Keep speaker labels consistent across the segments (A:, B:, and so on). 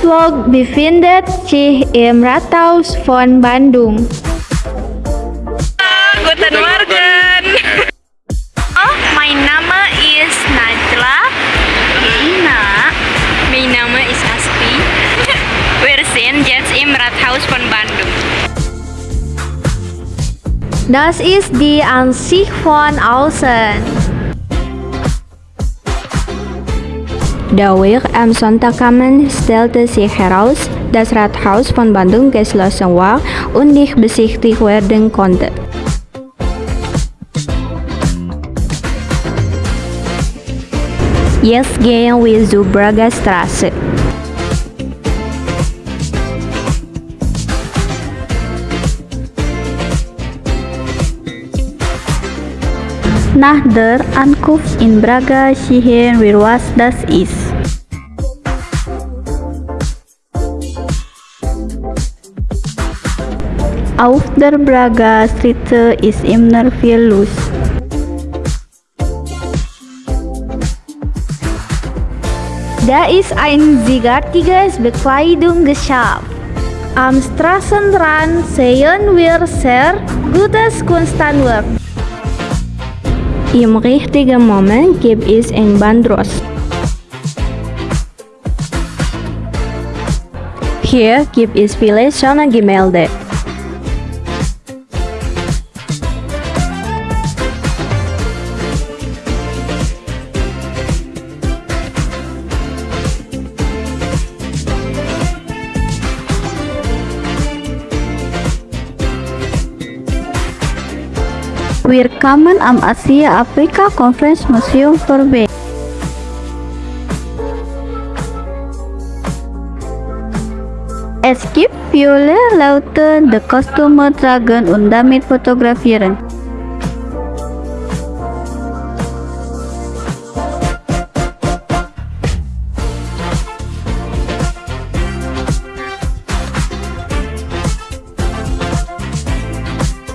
A: Vlog befindet sich im Rathaus von Bandung.
B: Guten Morgen. Oh, my nama is Najla. Ina. My nama is Asti. Wir sind jetzt im Rathaus von Bandung.
A: Das ist die Ansicht von außen.
C: Dadurch am Sonntagabend stellte sich heraus, dass Rathaus von Bandung geschlossen war und nicht besichtigt werden konnte. Jetzt gehen wir zur Braga.
D: Nach der Ankunft in Braga sehen wir was das ist. Auf der Braga Straße ist immer viel los.
A: Da ist ein zigartiges Bekleidungsgeschäft. Am Straßenrand sehen wir sehr gutes Kunsthandwerk.
C: Im richtigen Moment gibt es ein Bandros. Hier gibt es viele schöne Gemälde.
D: Wir kamen am Asia Afrika Conference Museum vorbei. Es gibt viele Leute, die Kostüme tragen und damit fotografieren.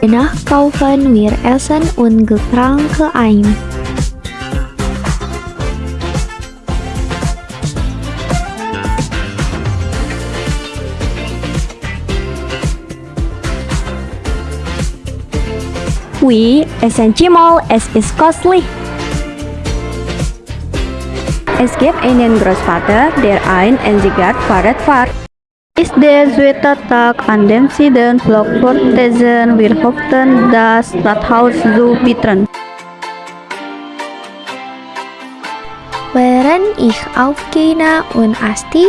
A: Danach kaufen wir Essen und Getränke ein.
C: We SNG Mall es ist costly. Es gibt einen Großvater, der ein Enzigat-Fahrrad fährt.
D: Ist der zweite Tag, an dem Sie den Vlog fortsetzen. Wir hoffen, das Rathaus zu bieten.
A: Während ich aufgehe und Asti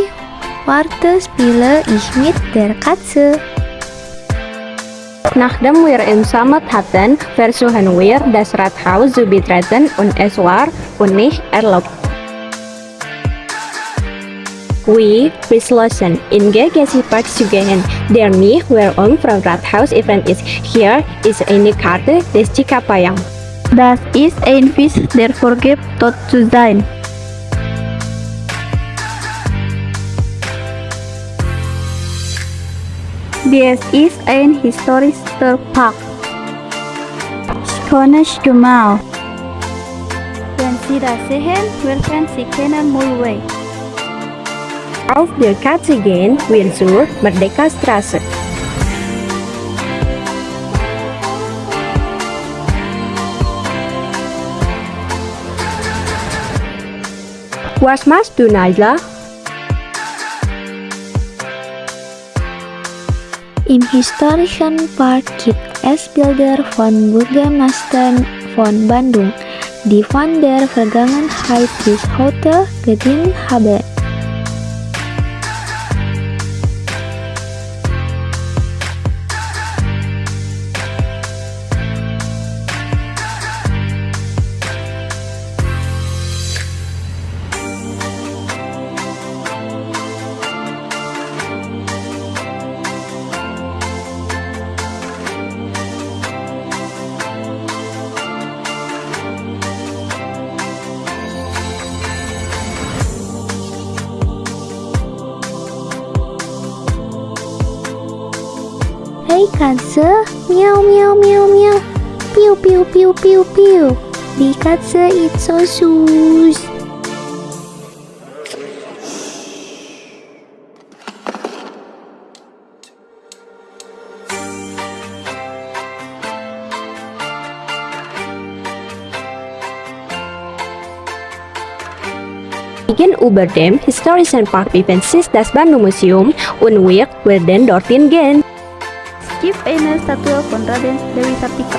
A: warte, spiele ich mit der Katze.
C: Nachdem wir im Summit hatten, versuchen wir, das Rathaus zu betreten und es war uns nicht erlaubt. We beschlossen, in Park zu gehen, der nicht Werbung vom Rathaus Event ist. Hier ist eine Karte des Cikapayang.
D: Das ist ein Fisch, der vorgibt, tot zu sein. Dies ist ein historischer Park. Schönes Gemau. Wenn Sie das sehen, werden Sie kennen Mulway.
C: Auf der wir zur Merdeka Straße. Was machst du, Najla?
A: Im historischen Park gibt es Bilder von Bürgermeister von Bandung, die von der Vergangenheit bis heute gedient haben. ikan se meow meow meow meow piu piu piu piu piu the se it's so sus.
C: Gegen über dem Park Event sich das Bandung Museum Unwirk, werden Dortin Gen.
D: Es gibt eine Statue von Raden Dewi Sartika.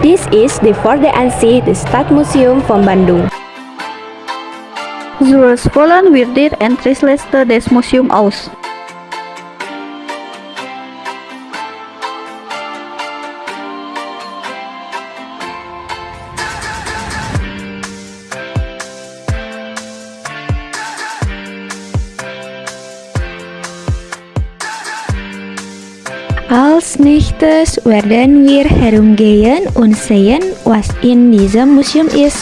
C: This is the Forde Ansi, the Stadtmuseum von Bandung.
D: Zoals volgen wir dir en Trisleste des Museum aus.
E: Als nächstes werden wir herumgehen und sehen, was in diesem Museum ist.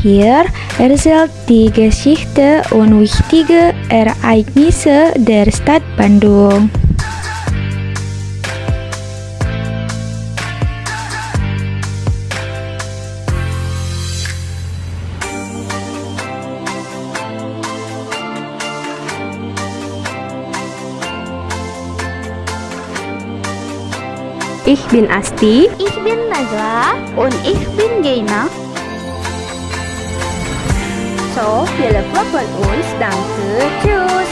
E: Hier erzählt die Geschichte und wichtige Ereignisse der Stadt Bandung.
C: Ich bin Asti.
D: Ich bin Najwa und ich bin Geina.
C: So, viele Vlog von uns. Danke. Tschüss.